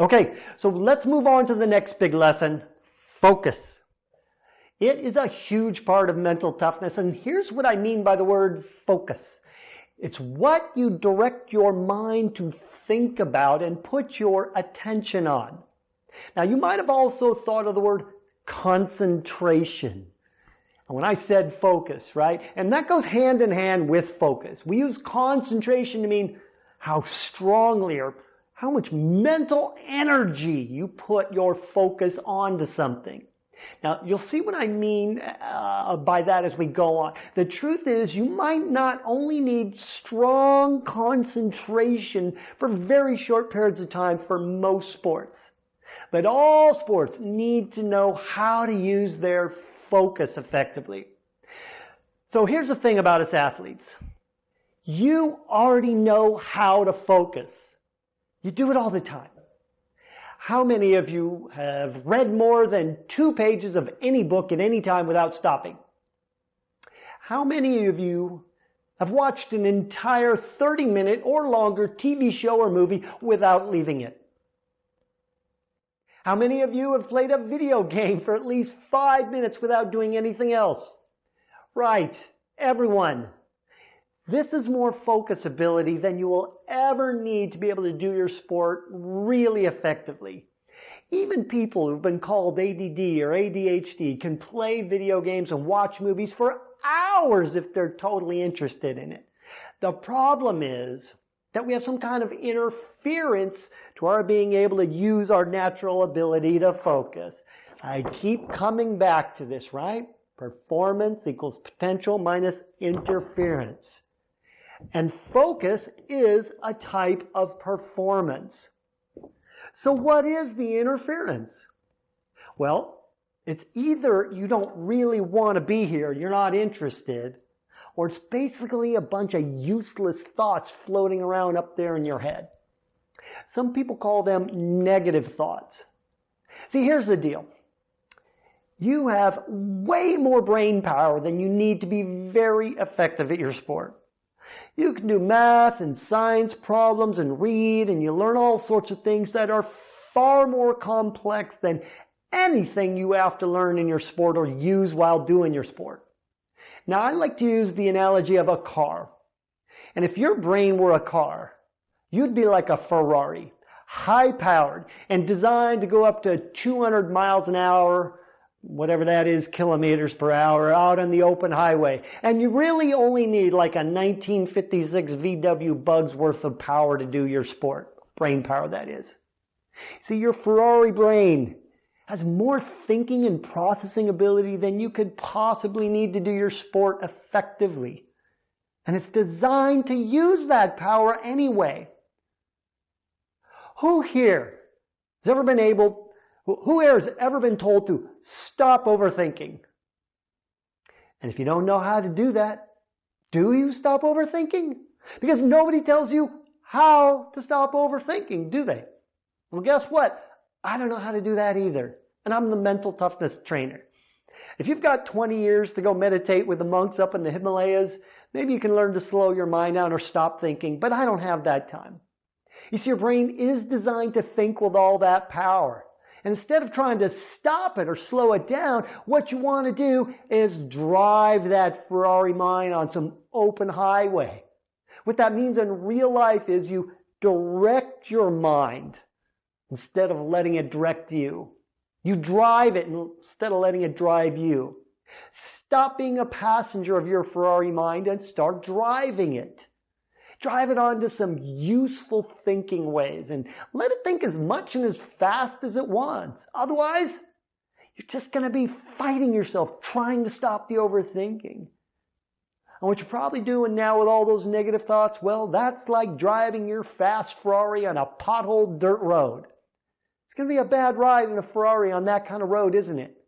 Okay, so let's move on to the next big lesson, focus. It is a huge part of mental toughness, and here's what I mean by the word focus. It's what you direct your mind to think about and put your attention on. Now, you might have also thought of the word concentration. And when I said focus, right? And that goes hand in hand with focus. We use concentration to mean how strongly or how much mental energy you put your focus onto something. Now, you'll see what I mean uh, by that as we go on. The truth is, you might not only need strong concentration for very short periods of time for most sports, but all sports need to know how to use their focus effectively. So here's the thing about us athletes. You already know how to focus. You do it all the time. How many of you have read more than two pages of any book at any time without stopping? How many of you have watched an entire 30 minute or longer TV show or movie without leaving it? How many of you have played a video game for at least five minutes without doing anything else? Right, everyone. This is more focus ability than you will ever need to be able to do your sport really effectively. Even people who've been called ADD or ADHD can play video games and watch movies for hours if they're totally interested in it. The problem is that we have some kind of interference to our being able to use our natural ability to focus. I keep coming back to this, right? Performance equals potential minus interference. And focus is a type of performance. So what is the interference? Well, it's either you don't really want to be here, you're not interested, or it's basically a bunch of useless thoughts floating around up there in your head. Some people call them negative thoughts. See, here's the deal. You have way more brain power than you need to be very effective at your sport. You can do math and science problems and read and you learn all sorts of things that are far more complex than anything you have to learn in your sport or use while doing your sport. Now I like to use the analogy of a car. And if your brain were a car, you'd be like a Ferrari, high powered and designed to go up to 200 miles an hour whatever that is, kilometers per hour out on the open highway. And you really only need like a 1956 VW Bugs worth of power to do your sport. Brain power, that is. See, your Ferrari brain has more thinking and processing ability than you could possibly need to do your sport effectively. And it's designed to use that power anyway. Who here has ever been able who here has ever been told to stop overthinking? And if you don't know how to do that, do you stop overthinking? Because nobody tells you how to stop overthinking, do they? Well, guess what? I don't know how to do that either. And I'm the mental toughness trainer. If you've got 20 years to go meditate with the monks up in the Himalayas, maybe you can learn to slow your mind down or stop thinking, but I don't have that time. You see, your brain is designed to think with all that power. Instead of trying to stop it or slow it down, what you want to do is drive that Ferrari mind on some open highway. What that means in real life is you direct your mind instead of letting it direct you. You drive it instead of letting it drive you. Stop being a passenger of your Ferrari mind and start driving it. Drive it onto some useful thinking ways and let it think as much and as fast as it wants. Otherwise, you're just going to be fighting yourself trying to stop the overthinking. And what you're probably doing now with all those negative thoughts, well, that's like driving your fast Ferrari on a potholed dirt road. It's going to be a bad ride in a Ferrari on that kind of road, isn't it?